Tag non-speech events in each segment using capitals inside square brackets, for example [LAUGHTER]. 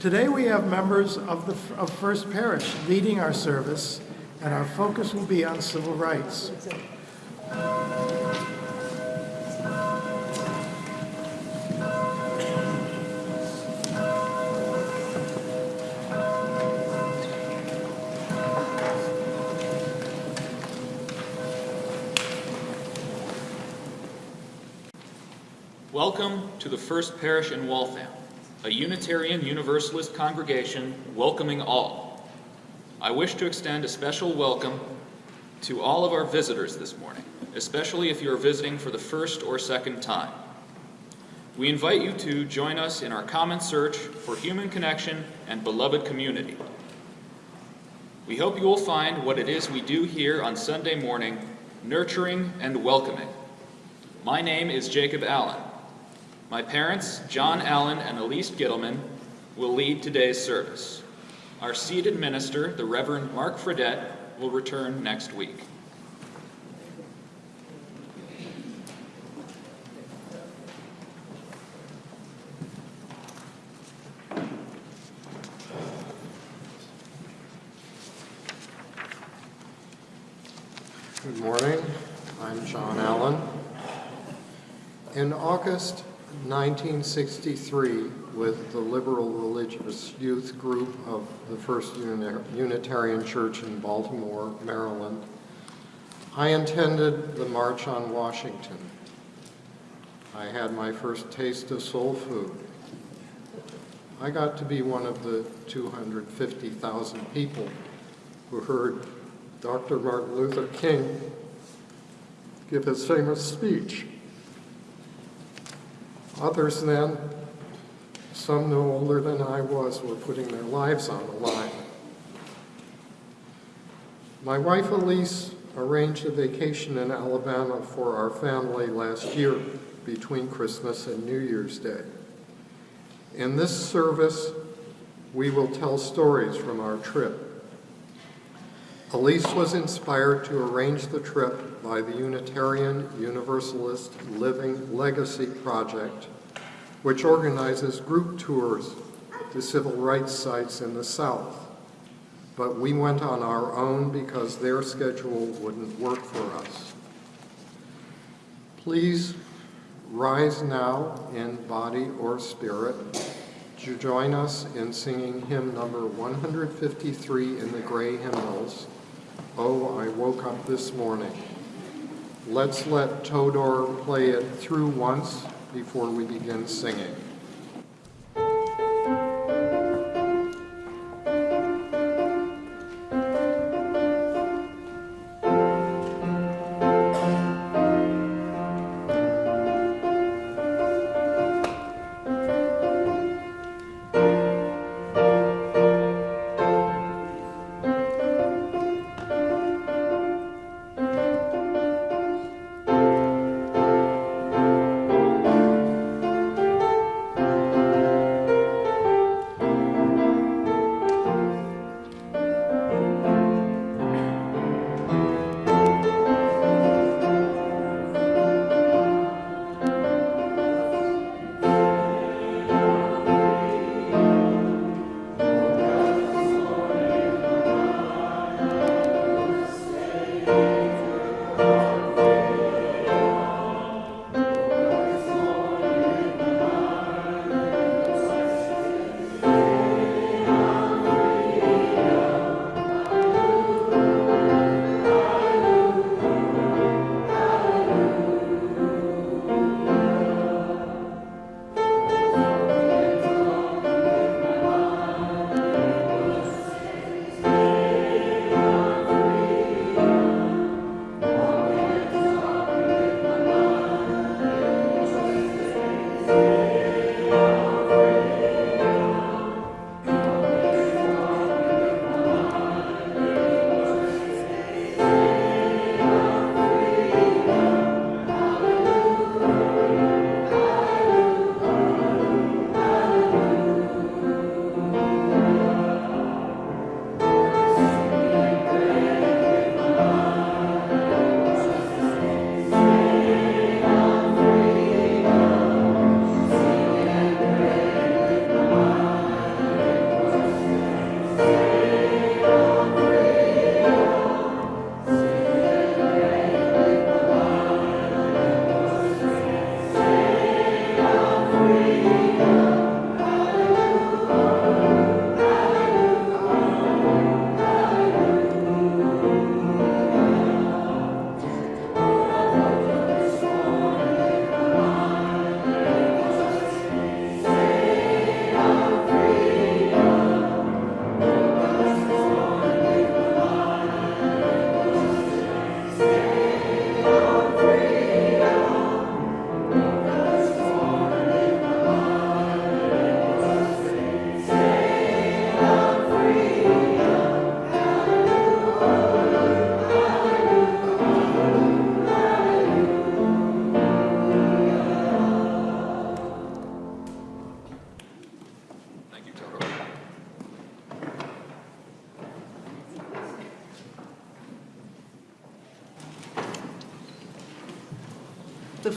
Today we have members of the of First Parish leading our service, and our focus will be on civil rights. Welcome to the First Parish in Waltham, a Unitarian Universalist congregation welcoming all. I wish to extend a special welcome to all of our visitors this morning, especially if you are visiting for the first or second time. We invite you to join us in our common search for human connection and beloved community. We hope you will find what it is we do here on Sunday morning nurturing and welcoming. My name is Jacob Allen. My parents, John Allen and Elise Gittleman, will lead today's service. Our seated minister, the Reverend Mark Fredette, will return next week. Good morning. I'm John Allen. In August 1963, with the Liberal Religious Youth Group of the First Unitarian Church in Baltimore, Maryland, I attended the March on Washington. I had my first taste of soul food. I got to be one of the 250,000 people who heard Dr. Martin Luther King give his famous speech. Others then, some no older than I was, were putting their lives on the line. My wife Elise arranged a vacation in Alabama for our family last year between Christmas and New Year's Day. In this service, we will tell stories from our trip. Elise was inspired to arrange the trip by the Unitarian Universalist Living Legacy Project, which organizes group tours to civil rights sites in the South. But we went on our own because their schedule wouldn't work for us. Please rise now in body or spirit to join us in singing hymn number 153 in the Gray Hymnals, Oh, I Woke Up This Morning. Let's let Todor play it through once before we begin singing.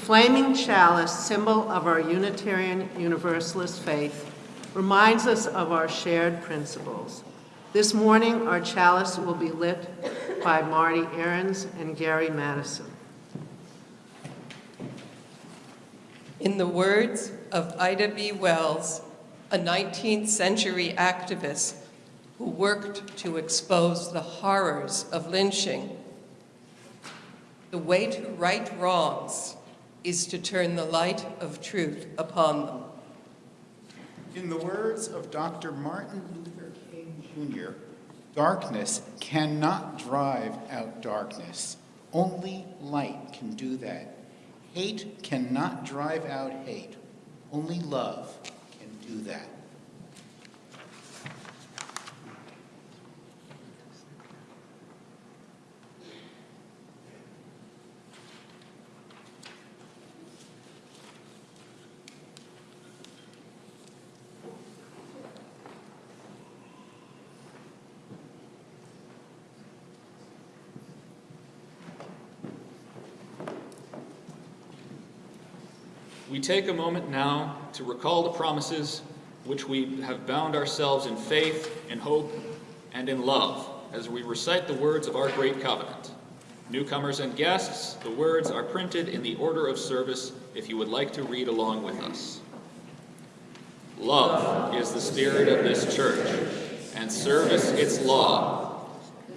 Flaming chalice, symbol of our Unitarian Universalist faith, reminds us of our shared principles. This morning, our chalice will be lit by Marty Aarons and Gary Madison. In the words of Ida B. Wells, a 19th century activist who worked to expose the horrors of lynching, the way to right wrongs is to turn the light of truth upon them. In the words of Dr. Martin Luther King Jr., darkness cannot drive out darkness. Only light can do that. Hate cannot drive out hate. Only love can do that. We take a moment now to recall the promises which we have bound ourselves in faith, in hope, and in love as we recite the words of our great covenant. Newcomers and guests, the words are printed in the order of service if you would like to read along with us. Love is the spirit of this church, and service its law.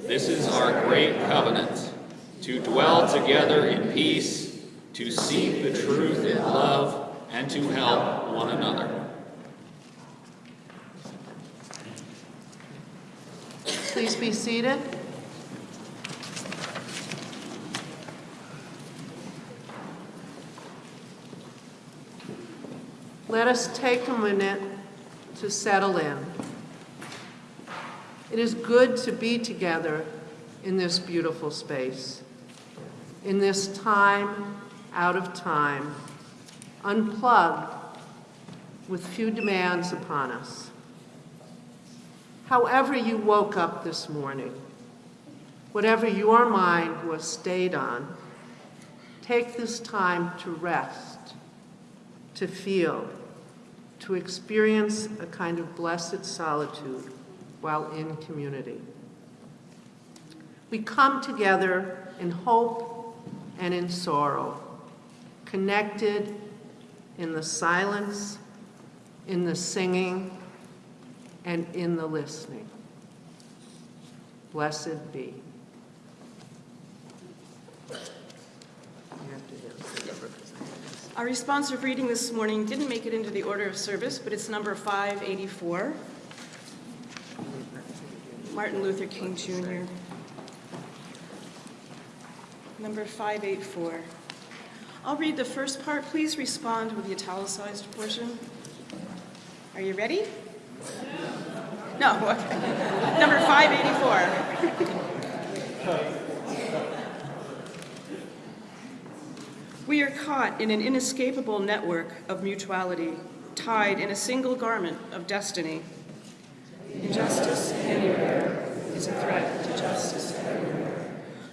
This is our great covenant, to dwell together in peace, to seek the truth in love, and to help one another. Please be seated. Let us take a minute to settle in. It is good to be together in this beautiful space, in this time out of time, unplugged with few demands upon us. However you woke up this morning, whatever your mind was stayed on, take this time to rest, to feel, to experience a kind of blessed solitude while in community. We come together in hope and in sorrow, connected in the silence, in the singing, and in the listening. Blessed be. Our responsive reading this morning didn't make it into the order of service, but it's number 584. Martin Luther King Jr. Number 584. I'll read the first part. Please respond with the italicized portion. Are you ready? No. [LAUGHS] Number 584. We are caught in an inescapable network of mutuality, tied in a single garment of destiny. Injustice anywhere is a threat to justice everywhere.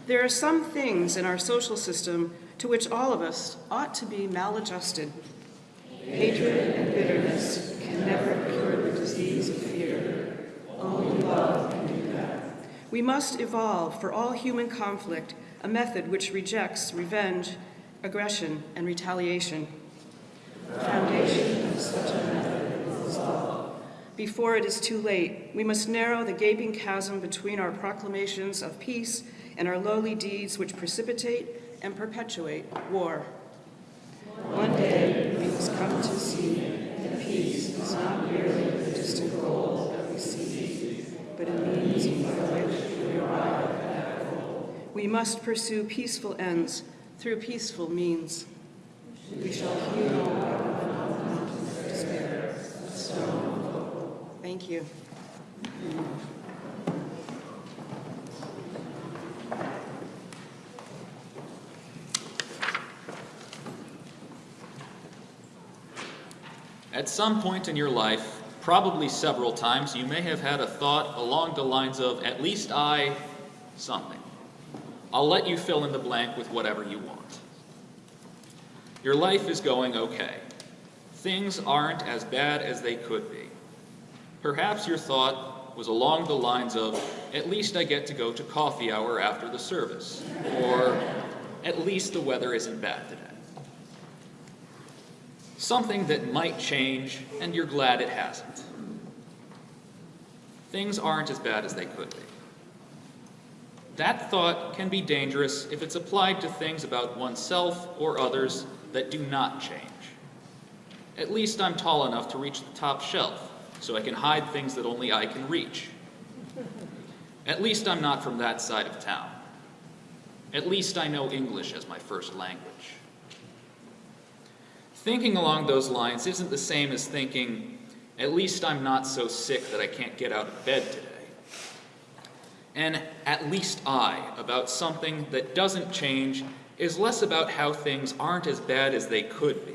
There are some things in our social system to which all of us ought to be maladjusted. Hatred and bitterness can never cure the disease of fear. Only love can do that. We must evolve for all human conflict a method which rejects revenge, aggression, and retaliation. The foundation of such a method is love. Before it is too late, we must narrow the gaping chasm between our proclamations of peace and our lowly deeds which precipitate and perpetuate war. One day, we must come to see that peace is not merely a distant goal that we seek, but a means by which we arrive at that goal. We must pursue peaceful ends through peaceful means. We shall heal our mountains of despair with stone of hope. Thank you. At some point in your life, probably several times, you may have had a thought along the lines of, at least I, something. I'll let you fill in the blank with whatever you want. Your life is going okay. Things aren't as bad as they could be. Perhaps your thought was along the lines of, at least I get to go to coffee hour after the service, or at least the weather isn't bad today. Something that might change, and you're glad it hasn't. Things aren't as bad as they could be. That thought can be dangerous if it's applied to things about oneself or others that do not change. At least I'm tall enough to reach the top shelf, so I can hide things that only I can reach. At least I'm not from that side of town. At least I know English as my first language. Thinking along those lines isn't the same as thinking, at least I'm not so sick that I can't get out of bed today. And at least I, about something that doesn't change, is less about how things aren't as bad as they could be.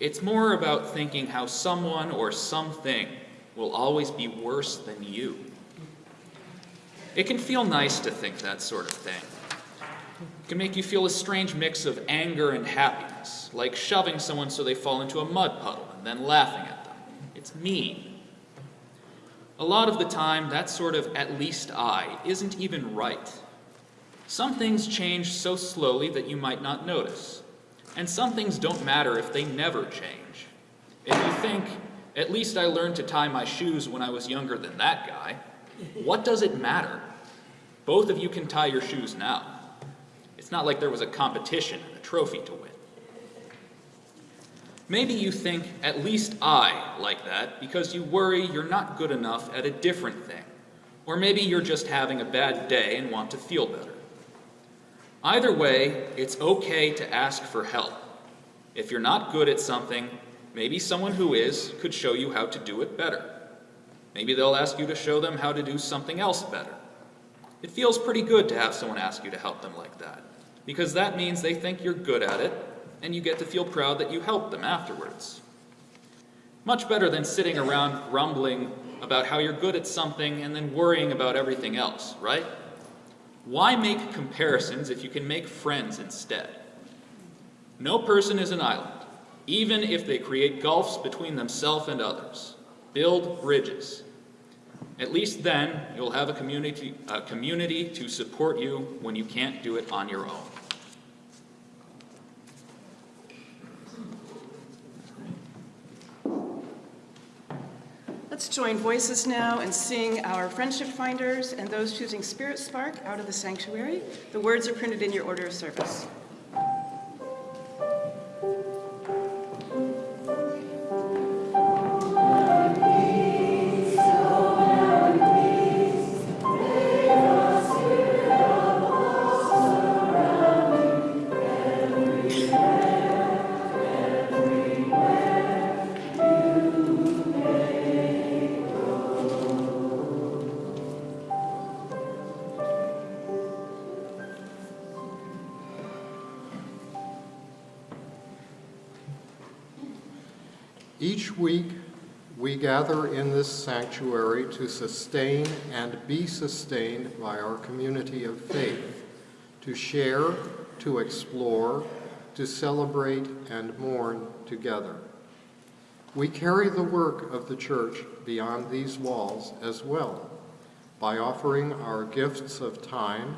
It's more about thinking how someone or something will always be worse than you. It can feel nice to think that sort of thing. It can make you feel a strange mix of anger and happiness, like shoving someone so they fall into a mud puddle and then laughing at them. It's mean. A lot of the time, that sort of at least I isn't even right. Some things change so slowly that you might not notice, and some things don't matter if they never change. If you think, at least I learned to tie my shoes when I was younger than that guy, what does it matter? Both of you can tie your shoes now. It's not like there was a competition and a trophy to win. Maybe you think, at least I like that, because you worry you're not good enough at a different thing. Or maybe you're just having a bad day and want to feel better. Either way, it's okay to ask for help. If you're not good at something, maybe someone who is could show you how to do it better. Maybe they'll ask you to show them how to do something else better. It feels pretty good to have someone ask you to help them like that, because that means they think you're good at it, and you get to feel proud that you helped them afterwards. Much better than sitting around grumbling about how you're good at something and then worrying about everything else, right? Why make comparisons if you can make friends instead? No person is an island, even if they create gulfs between themselves and others. Build bridges. At least then, you'll have a community, a community to support you when you can't do it on your own. Let's join voices now and sing our Friendship Finders and those choosing Spirit Spark out of the sanctuary. The words are printed in your order of service. Gather in this sanctuary to sustain and be sustained by our community of faith, to share, to explore, to celebrate, and mourn together. We carry the work of the church beyond these walls as well by offering our gifts of time,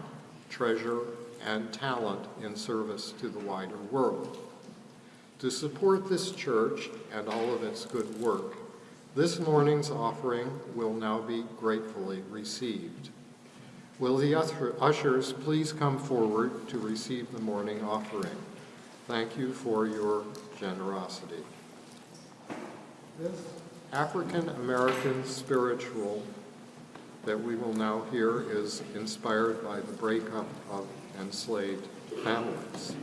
treasure, and talent in service to the wider world. To support this church and all of its good work, this morning's offering will now be gratefully received. Will the ushers please come forward to receive the morning offering? Thank you for your generosity. This African American spiritual that we will now hear is inspired by the breakup of enslaved families.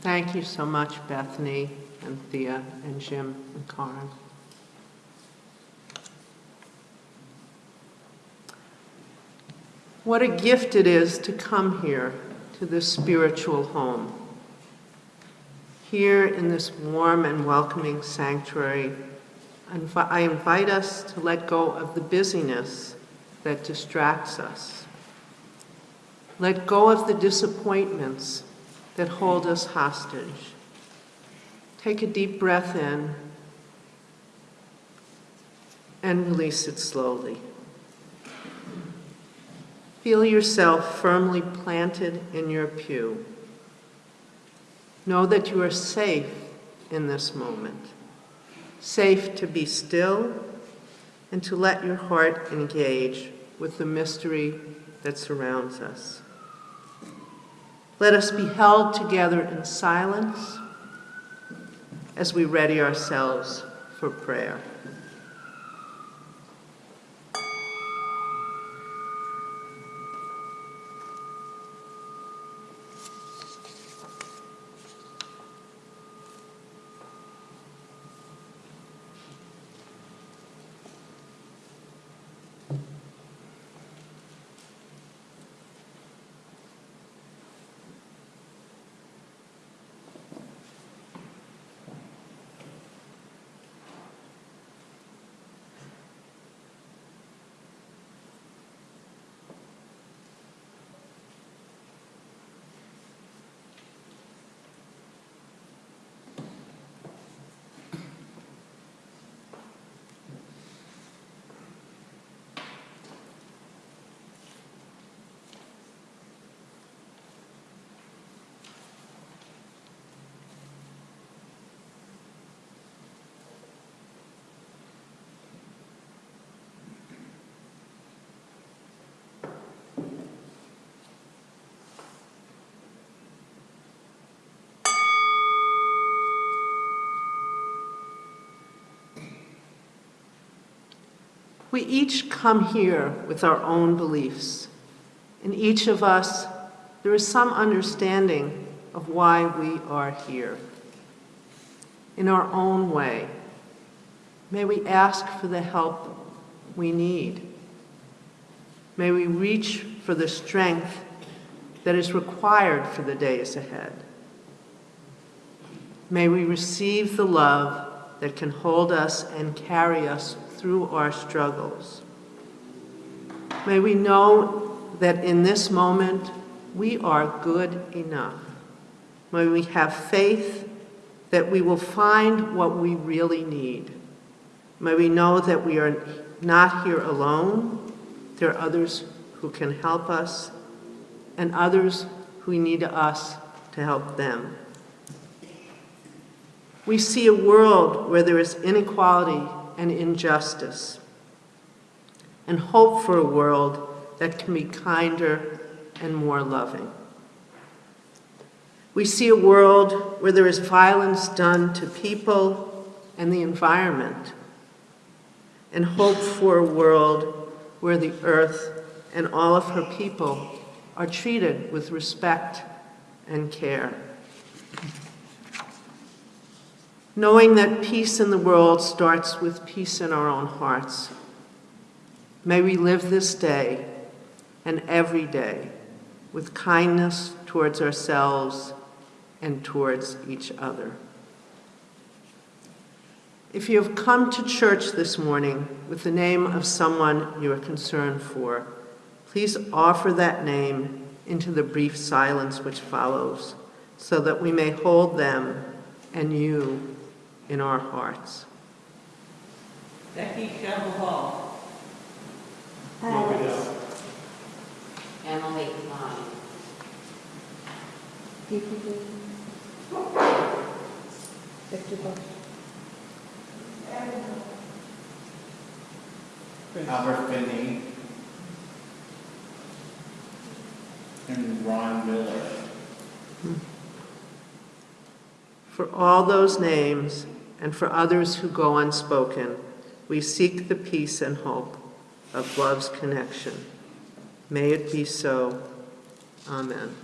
Thank you so much, Bethany and Thea and Jim and Karen. What a gift it is to come here to this spiritual home. Here in this warm and welcoming sanctuary, I invite us to let go of the busyness that distracts us. Let go of the disappointments that hold us hostage. Take a deep breath in and release it slowly. Feel yourself firmly planted in your pew. Know that you are safe in this moment, safe to be still and to let your heart engage with the mystery that surrounds us. Let us be held together in silence as we ready ourselves for prayer. We each come here with our own beliefs. In each of us, there is some understanding of why we are here. In our own way, may we ask for the help we need. May we reach for the strength that is required for the days ahead. May we receive the love that can hold us and carry us through our struggles. May we know that in this moment we are good enough. May we have faith that we will find what we really need. May we know that we are not here alone. There are others who can help us and others who need us to help them. We see a world where there is inequality and injustice, and hope for a world that can be kinder and more loving. We see a world where there is violence done to people and the environment, and hope for a world where the earth and all of her people are treated with respect and care. Knowing that peace in the world starts with peace in our own hearts, may we live this day and every day with kindness towards ourselves and towards each other. If you have come to church this morning with the name of someone you are concerned for, please offer that name into the brief silence which follows so that we may hold them and you in our hearts. Becky Campbell Hall. Emily Klein. Victor Bush. Albert Finney. And Ron Miller. For all those names and for others who go unspoken, we seek the peace and hope of love's connection. May it be so. Amen.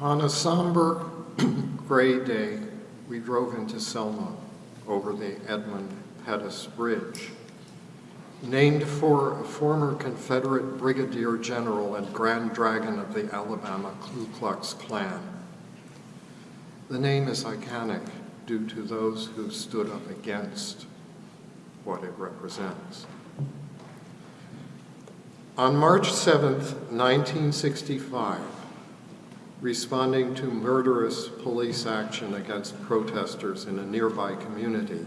On a somber, [CLEARS THROAT] gray day, we drove into Selma over the Edmund Pettus Bridge, named for a former Confederate brigadier general and grand dragon of the Alabama Ku Klux Klan. The name is iconic due to those who stood up against what it represents. On March 7, 1965, responding to murderous police action against protesters in a nearby community,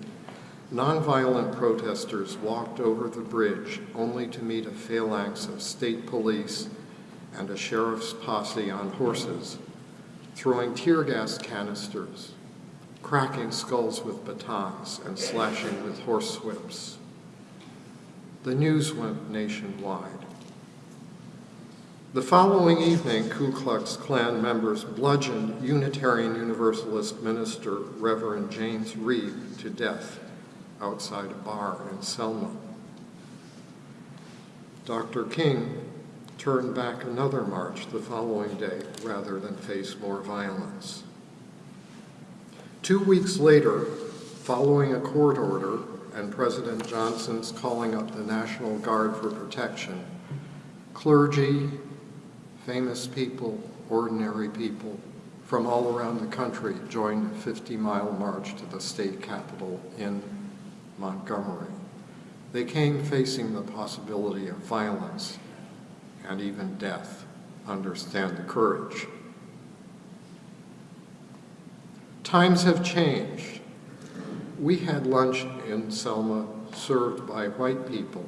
nonviolent protesters walked over the bridge only to meet a phalanx of state police and a sheriff's posse on horses, throwing tear gas canisters, cracking skulls with batons, and slashing with horsewhips. The news went nationwide. The following evening, Ku Klux Klan members bludgeoned Unitarian Universalist minister Reverend James Reeb to death outside a bar in Selma. Dr. King turned back another march the following day rather than face more violence. Two weeks later, following a court order and President Johnson's calling up the National Guard for protection, clergy, famous people, ordinary people from all around the country joined a 50-mile march to the state capitol in Montgomery. They came facing the possibility of violence and even death. Understand the courage. Times have changed. We had lunch in Selma served by white people,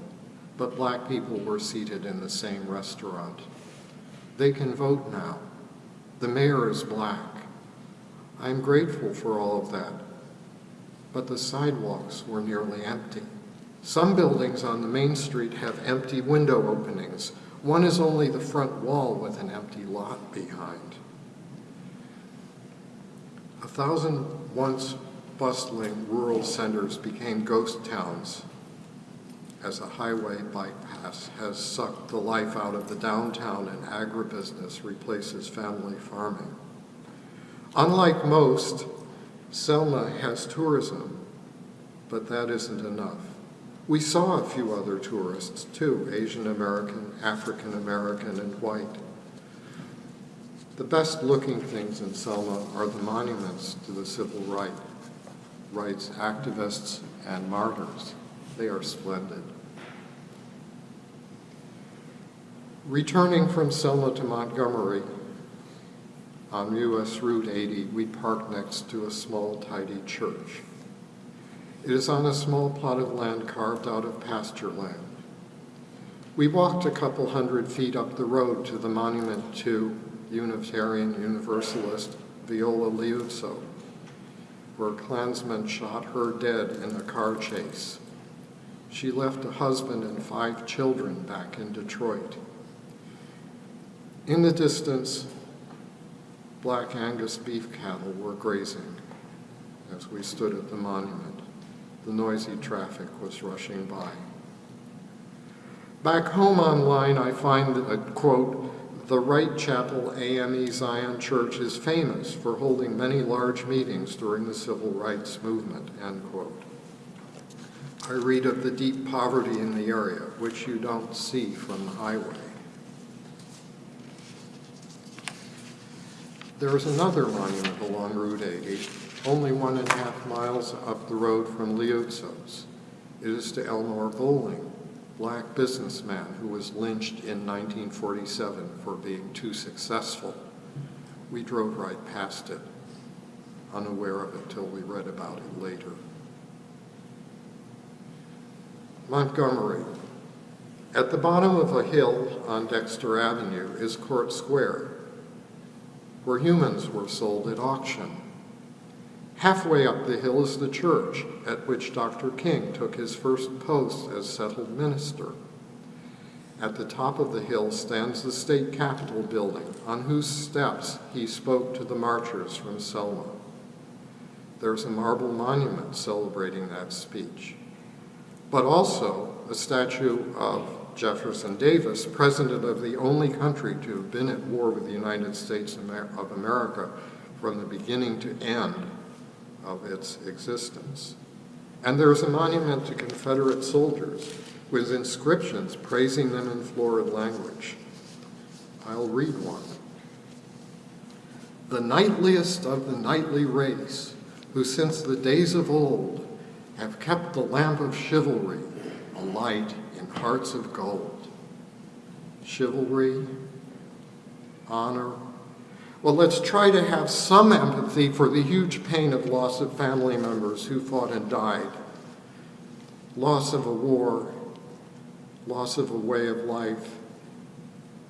but black people were seated in the same restaurant. They can vote now. The mayor is black. I'm grateful for all of that. But the sidewalks were nearly empty. Some buildings on the main street have empty window openings. One is only the front wall with an empty lot behind. A thousand once bustling rural centers became ghost towns as a highway bypass has sucked the life out of the downtown and agribusiness replaces family farming. Unlike most, Selma has tourism, but that isn't enough. We saw a few other tourists too, Asian American, African American, and white. The best looking things in Selma are the monuments to the civil right, rights activists and martyrs. They are splendid. Returning from Selma to Montgomery, on US Route 80, we parked next to a small, tidy church. It is on a small plot of land carved out of pasture land. We walked a couple hundred feet up the road to the monument to Unitarian Universalist Viola Liuzzo, where Klansmen shot her dead in a car chase. She left a husband and five children back in Detroit. In the distance, black Angus beef cattle were grazing as we stood at the monument. The noisy traffic was rushing by. Back home online, I find that, uh, quote, the Wright Chapel AME Zion Church is famous for holding many large meetings during the civil rights movement, end quote. I read of the deep poverty in the area, which you don't see from the highway. There is another monument along Route 80, only one and a half miles up the road from Liuzzo's. It is to Elmore Bolling, black businessman who was lynched in 1947 for being too successful. We drove right past it, unaware of it till we read about it later. Montgomery. At the bottom of a hill on Dexter Avenue is Court Square, where humans were sold at auction. Halfway up the hill is the church at which Dr. King took his first post as settled minister. At the top of the hill stands the state capitol building, on whose steps he spoke to the marchers from Selma. There's a marble monument celebrating that speech, but also a statue of Jefferson Davis, president of the only country to have been at war with the United States of America from the beginning to end of its existence. And there is a monument to Confederate soldiers with inscriptions praising them in florid language. I'll read one. The knightliest of the knightly race, who since the days of old have kept the lamp of chivalry alight hearts of gold. Chivalry, honor. Well, let's try to have some empathy for the huge pain of loss of family members who fought and died, loss of a war, loss of a way of life,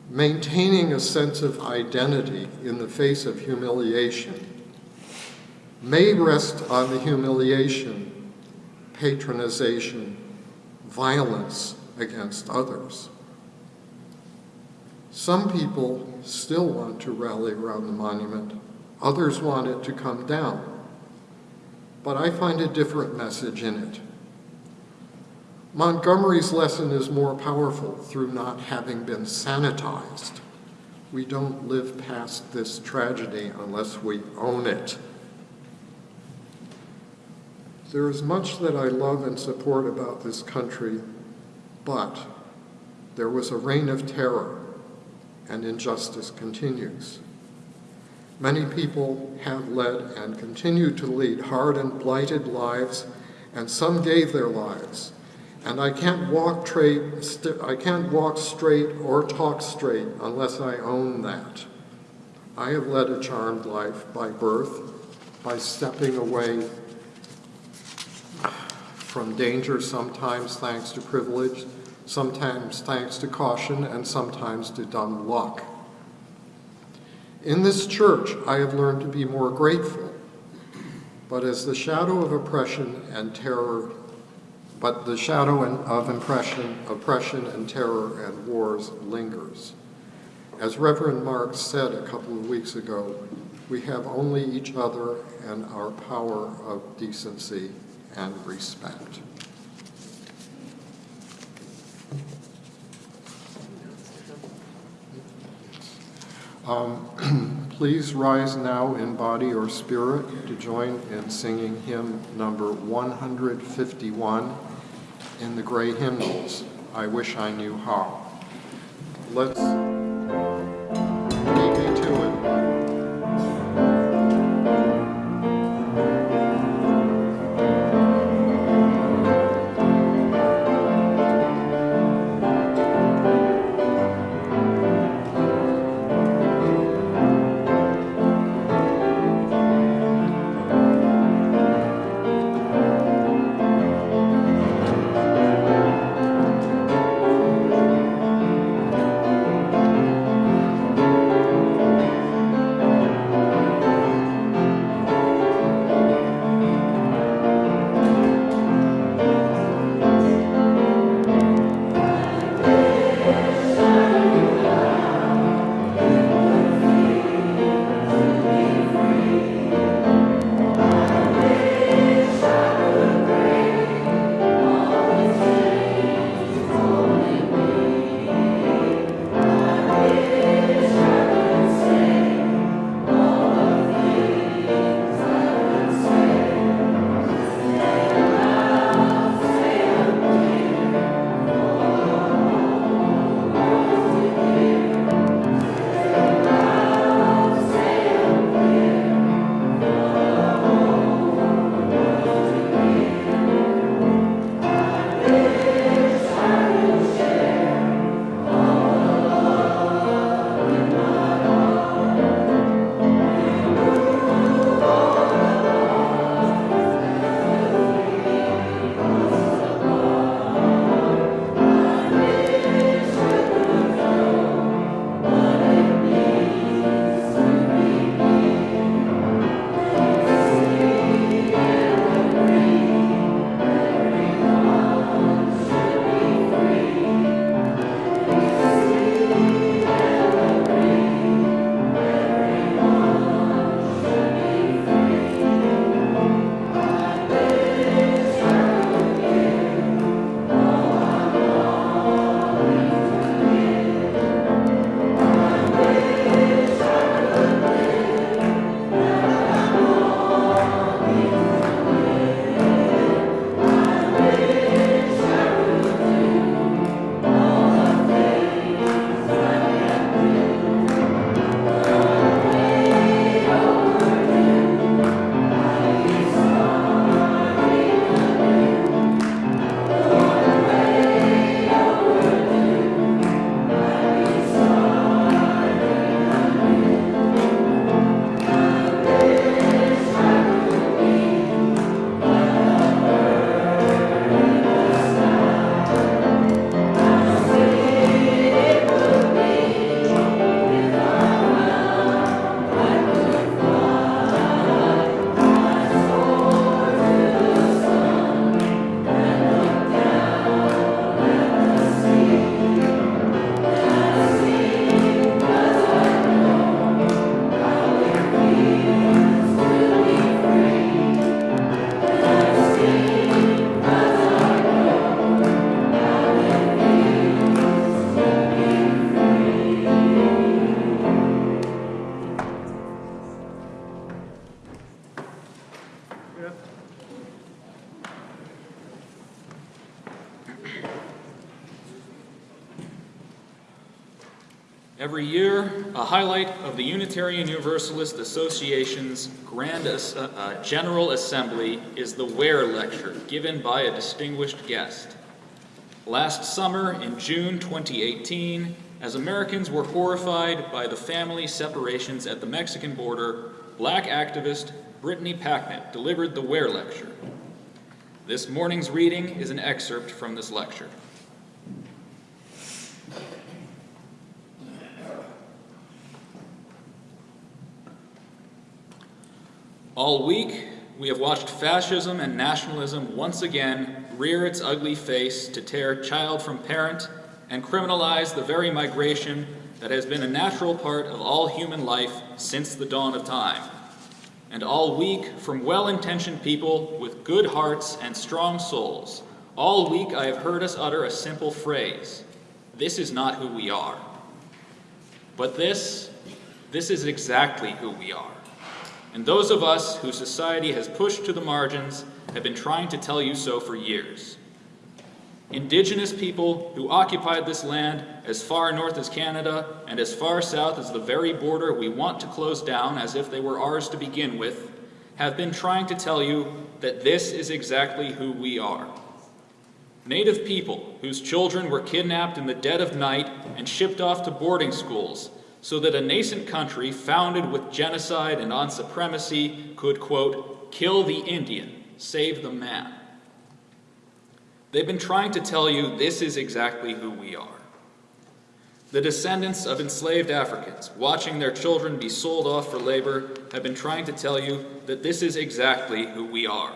maintaining a sense of identity in the face of humiliation may rest on the humiliation, patronization, violence against others. Some people still want to rally around the monument, others want it to come down. But I find a different message in it. Montgomery's lesson is more powerful through not having been sanitized. We don't live past this tragedy unless we own it. There is much that I love and support about this country, but there was a reign of terror and injustice continues. Many people have led and continue to lead hard and blighted lives, and some gave their lives. And I can't walk I can't walk straight or talk straight unless I own that. I have led a charmed life by birth, by stepping away from danger, sometimes thanks to privilege, sometimes thanks to caution, and sometimes to dumb luck. In this church, I have learned to be more grateful, but as the shadow of oppression and terror, but the shadow of impression, oppression and terror and wars lingers. As Reverend Marks said a couple of weeks ago, we have only each other and our power of decency and respect. Um, [CLEARS THROAT] Please rise now in body or spirit to join in singing hymn number 151 in the gray hymnals, I Wish I Knew How. Let's Every year, a highlight of the Unitarian Universalist Association's Grand As- uh, uh, General Assembly is the Ware Lecture, given by a distinguished guest. Last summer, in June 2018, as Americans were horrified by the family separations at the Mexican border, black activist Brittany Packnett delivered the Ware Lecture. This morning's reading is an excerpt from this lecture. All week, we have watched fascism and nationalism once again rear its ugly face to tear child from parent and criminalize the very migration that has been a natural part of all human life since the dawn of time. And all week, from well intentioned people with good hearts and strong souls, all week I have heard us utter a simple phrase This is not who we are. But this, this is exactly who we are. And those of us whose society has pushed to the margins have been trying to tell you so for years. Indigenous people who occupied this land as far north as Canada and as far south as the very border we want to close down as if they were ours to begin with, have been trying to tell you that this is exactly who we are. Native people whose children were kidnapped in the dead of night and shipped off to boarding schools so that a nascent country founded with genocide and on supremacy could, quote, kill the Indian, save the man. They've been trying to tell you this is exactly who we are. The descendants of enslaved Africans, watching their children be sold off for labor, have been trying to tell you that this is exactly who we are.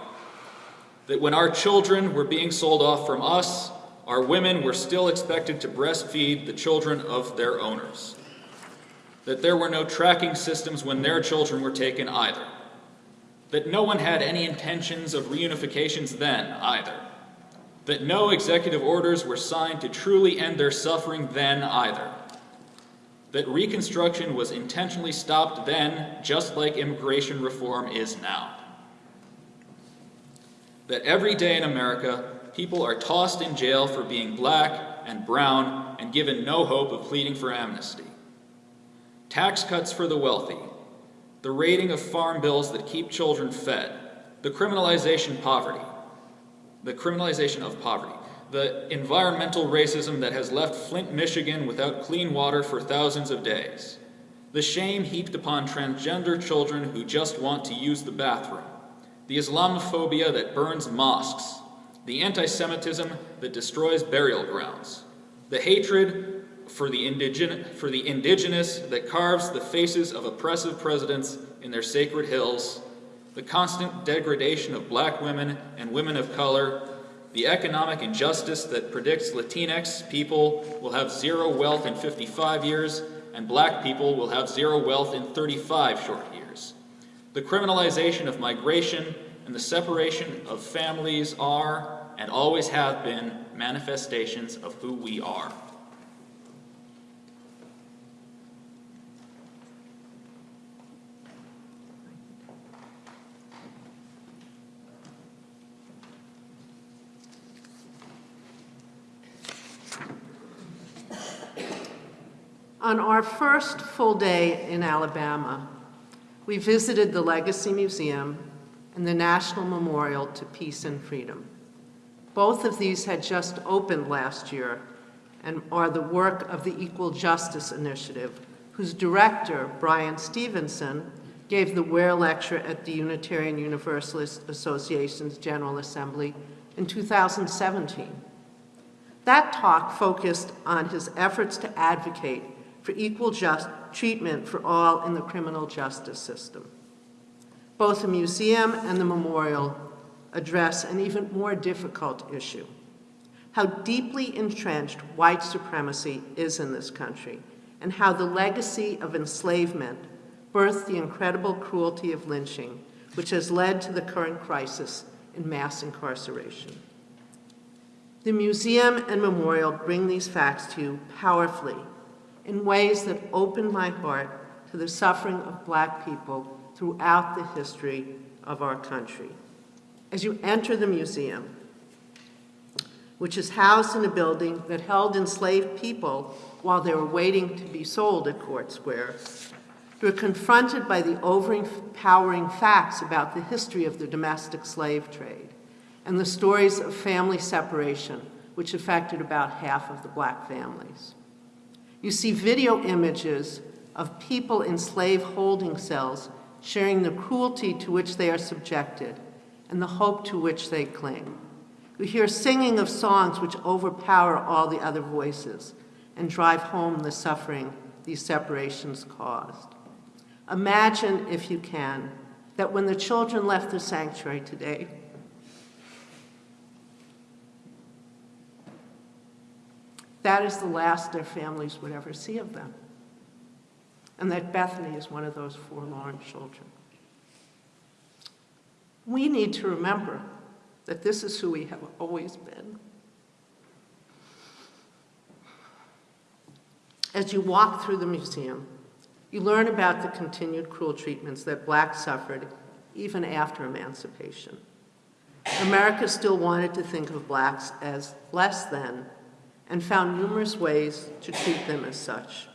That when our children were being sold off from us, our women were still expected to breastfeed the children of their owners. That there were no tracking systems when their children were taken either. That no one had any intentions of reunifications then either that no executive orders were signed to truly end their suffering then either. That Reconstruction was intentionally stopped then, just like immigration reform is now. That every day in America, people are tossed in jail for being black and brown and given no hope of pleading for amnesty. Tax cuts for the wealthy, the raiding of farm bills that keep children fed, the criminalization of poverty, the criminalization of poverty, the environmental racism that has left Flint, Michigan without clean water for thousands of days, the shame heaped upon transgender children who just want to use the bathroom, the Islamophobia that burns mosques, the anti Semitism that destroys burial grounds, the hatred for the, indigen- for the indigenous that carves the faces of oppressive presidents in their sacred hills the constant degradation of black women and women of color, the economic injustice that predicts Latinx people will have zero wealth in 55 years and black people will have zero wealth in 35 short years. The criminalization of migration and the separation of families are and always have been manifestations of who we are. On our first full day in Alabama, we visited the Legacy Museum and the National Memorial to Peace and Freedom. Both of these had just opened last year and are the work of the Equal Justice Initiative, whose director, Bryan Stevenson, gave the Ware Lecture at the Unitarian Universalist Association's General Assembly in 2017. That talk focused on his efforts to advocate for equal just treatment for all in the criminal justice system. Both the museum and the memorial address an even more difficult issue how deeply entrenched white supremacy is in this country, and how the legacy of enslavement birthed the incredible cruelty of lynching, which has led to the current crisis in mass incarceration. The museum and memorial bring these facts to you powerfully in ways that open my heart to the suffering of black people throughout the history of our country. As you enter the museum, which is housed in a building that held enslaved people while they were waiting to be sold at Court Square, you're confronted by the overpowering facts about the history of the domestic slave trade and the stories of family separation, which affected about half of the black families. You see video images of people in slave holding cells sharing the cruelty to which they are subjected and the hope to which they cling. You hear singing of songs which overpower all the other voices and drive home the suffering these separations caused. Imagine, if you can, that when the children left the sanctuary today, that is the last their families would ever see of them. And that Bethany is one of those forlorn children. We need to remember that this is who we have always been. As you walk through the museum, you learn about the continued cruel treatments that blacks suffered even after emancipation. America still wanted to think of blacks as less than and found numerous ways to treat them as such.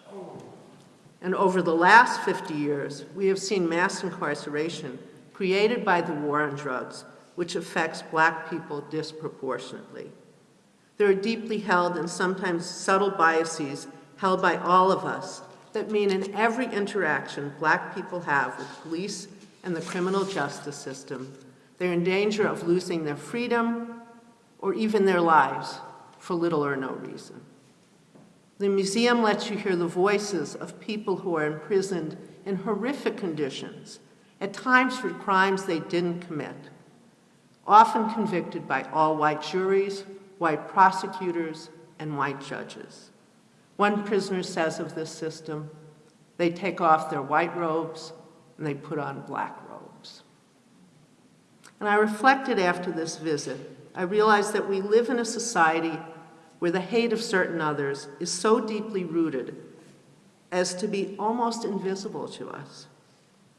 And over the last 50 years, we have seen mass incarceration created by the war on drugs, which affects black people disproportionately. There are deeply held and sometimes subtle biases held by all of us that mean in every interaction black people have with police and the criminal justice system, they're in danger of losing their freedom or even their lives for little or no reason. The museum lets you hear the voices of people who are imprisoned in horrific conditions, at times for crimes they didn't commit, often convicted by all white juries, white prosecutors, and white judges. One prisoner says of this system, they take off their white robes and they put on black robes. And I reflected after this visit, I realized that we live in a society where the hate of certain others is so deeply rooted as to be almost invisible to us.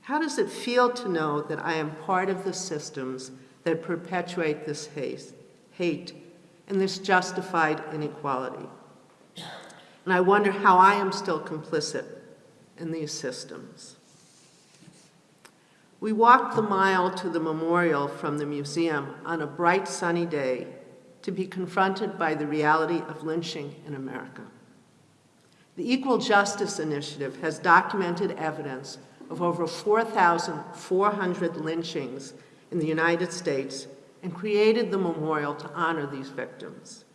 How does it feel to know that I am part of the systems that perpetuate this hate, hate and this justified inequality? And I wonder how I am still complicit in these systems. We walked the mile to the memorial from the museum on a bright sunny day to be confronted by the reality of lynching in America. The Equal Justice Initiative has documented evidence of over 4,400 lynchings in the United States and created the memorial to honor these victims.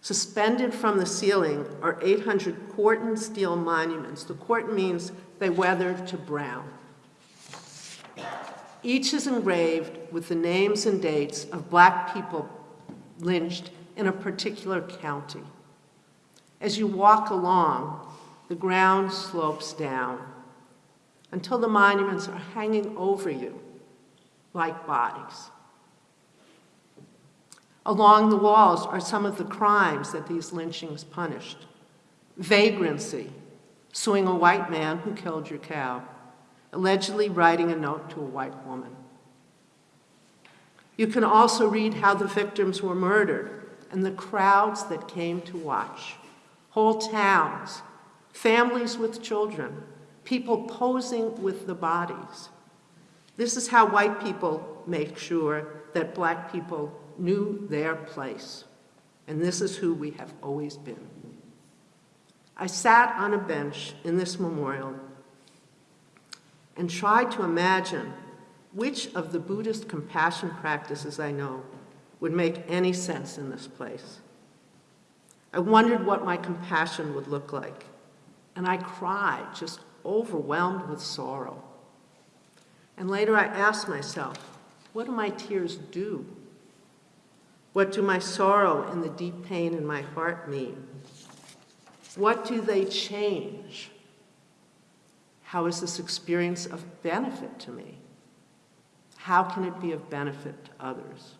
Suspended from the ceiling are 800 Corten steel monuments. The Corten means they weathered to brown. Each is engraved with the names and dates of black people lynched in a particular county. As you walk along, the ground slopes down until the monuments are hanging over you like bodies. Along the walls are some of the crimes that these lynchings punished. Vagrancy, suing a white man who killed your cow, allegedly writing a note to a white woman. You can also read how the victims were murdered and the crowds that came to watch. Whole towns, families with children, people posing with the bodies. This is how white people make sure that black people knew their place. And this is who we have always been. I sat on a bench in this memorial and tried to imagine which of the Buddhist compassion practices I know would make any sense in this place. I wondered what my compassion would look like, and I cried, just overwhelmed with sorrow. And later I asked myself, what do my tears do? What do my sorrow and the deep pain in my heart mean? What do they change? How is this experience of benefit to me? How can it be of benefit to others?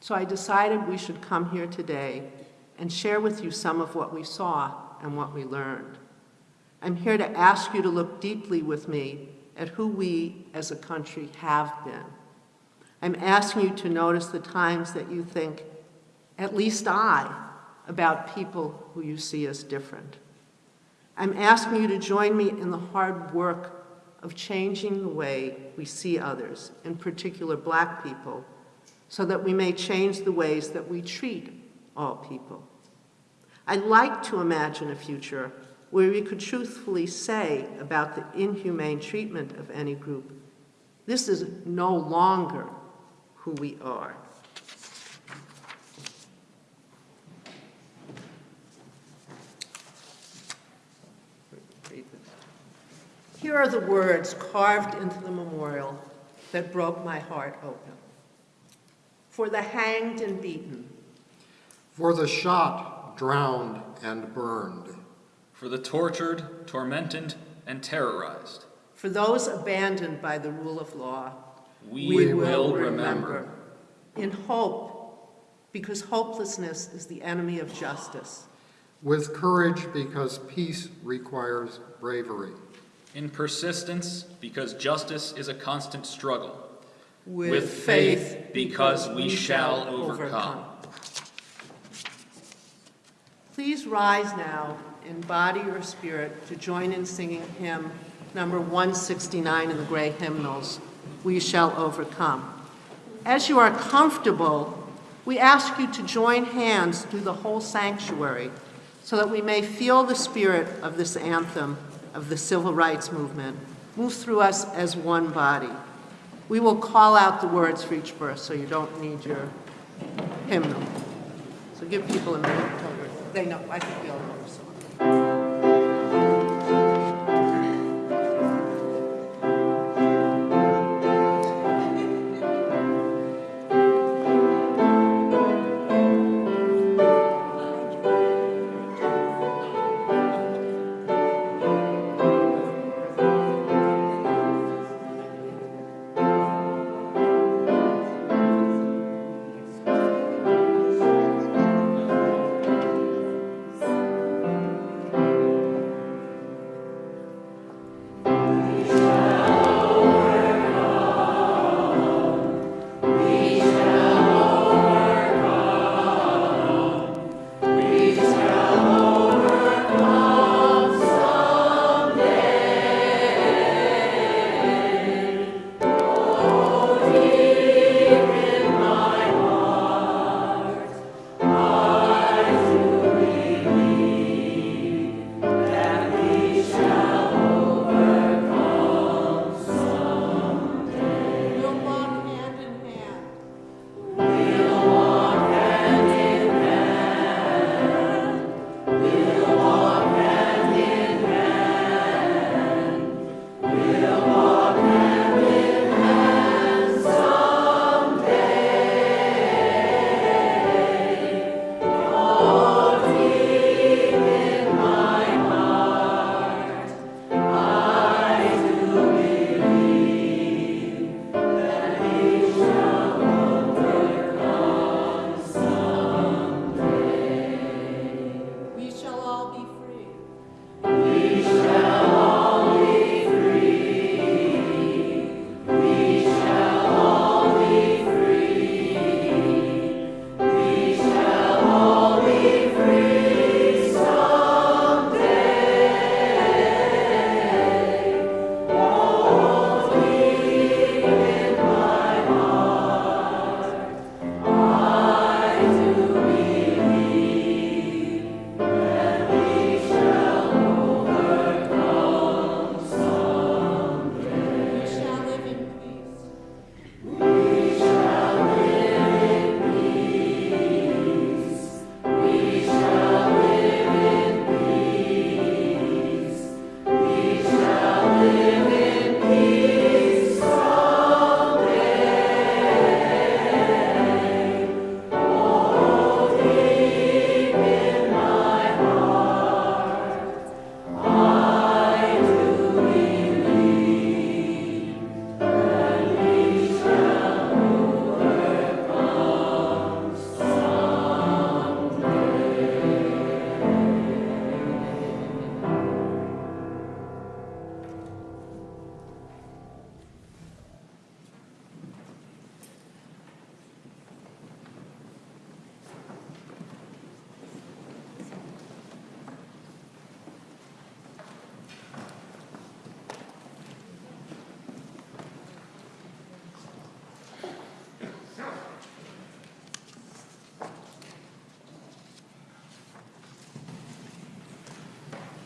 So I decided we should come here today and share with you some of what we saw and what we learned. I'm here to ask you to look deeply with me at who we as a country have been. I'm asking you to notice the times that you think, at least I, about people who you see as different. I'm asking you to join me in the hard work of changing the way we see others, in particular black people, so that we may change the ways that we treat all people. I'd like to imagine a future where we could truthfully say about the inhumane treatment of any group, this is no longer who we are. Here are the words carved into the memorial that broke my heart open. For the hanged and beaten, For the shot, drowned, and burned, For the tortured, tormented, and terrorized, for those abandoned by the rule of law, we, will remember. in hope, because hopelessness is the enemy of justice, with courage because peace requires bravery, In persistence, because justice is a constant struggle. with, With faith, because we shall overcome. Please rise now in body or spirit to join in singing hymn number 169 in the gray hymnals, We Shall Overcome. As you are comfortable, we ask you to join hands through the whole sanctuary so that we may feel the spirit of this anthem of the civil rights movement move through us as one body. We will call out the words for each verse, so you don't need your hymnal. So give people a minute. They know, I think we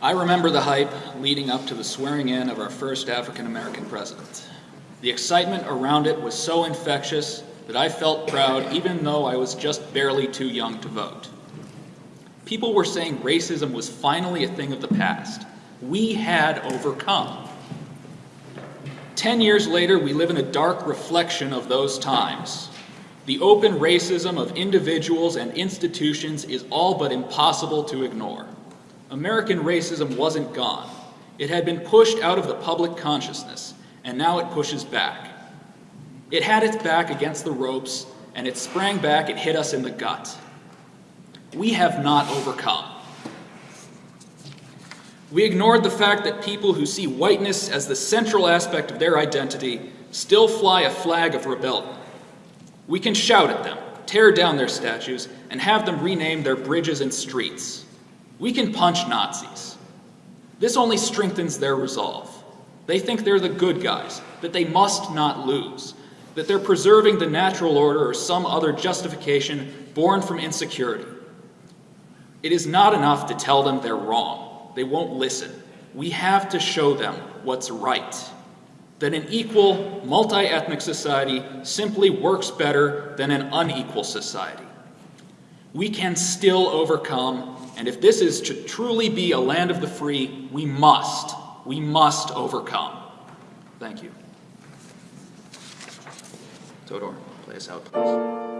I remember the hype leading up to the swearing in of our first African American president. The excitement around it was so infectious that I felt proud even though I was just barely too young to vote. People were saying racism was finally a thing of the past. We had overcome. Ten years later, we live in a dark reflection of those times. The open racism of individuals and institutions is all but impossible to ignore. American racism wasn't gone. It had been pushed out of the public consciousness, and now it pushes back. It had its back against the ropes, and it sprang back and hit us in the gut. We have not overcome. We ignored the fact that people who see whiteness as the central aspect of their identity still fly a flag of rebellion. We can shout at them, tear down their statues, and have them rename their bridges and streets. We can punch Nazis. This only strengthens their resolve. They think they're the good guys, that they must not lose, that they're preserving the natural order or some other justification born from insecurity. It is not enough to tell them they're wrong. They won't listen. We have to show them what's right. That an equal, multi ethnic society simply works better than an unequal society. We can still overcome, and if this is to truly be a land of the free, we must, we must overcome. Thank you. Todor, play us out, please.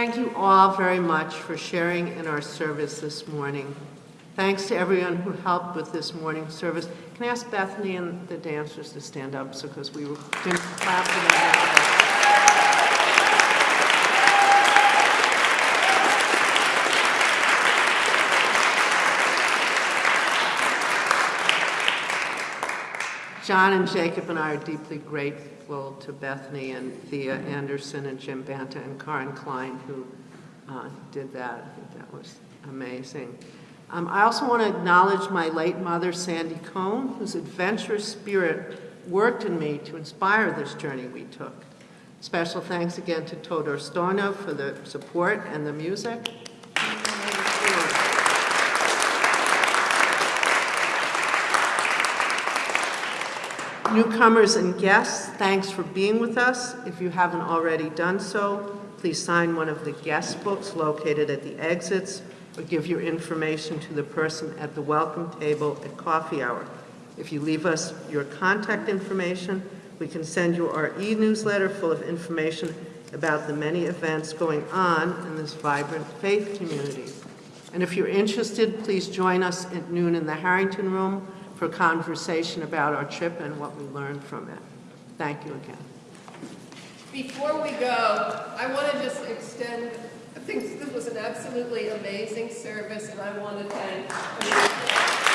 Thank you all very much for sharing in our service this morning. Thanks to everyone who helped with this morning's service. Can I ask Bethany and the dancers to stand up so because we didn't clap for them? John and Jacob and I are deeply grateful to Bethany and Thea Anderson and Jim Banta and Karen Klein who uh, did that. That was amazing. Um, I also want to acknowledge my late mother, Sandy Cohn, whose adventurous spirit worked in me to inspire this journey we took. Special thanks again to Todor Storno for the support and the music. Newcomers and guests, thanks for being with us. If you haven't already done so, please sign one of the guest books located at the exits or give your information to the person at the welcome table at coffee hour. If you leave us your contact information, we can send you our e-newsletter full of information about the many events going on in this vibrant faith community. And if you're interested, please join us at noon in the Harrington Room for conversation about our trip and what we learned from it. Thank you again. Before we go, I want to just extend, I think this was an absolutely amazing service, and I want to thank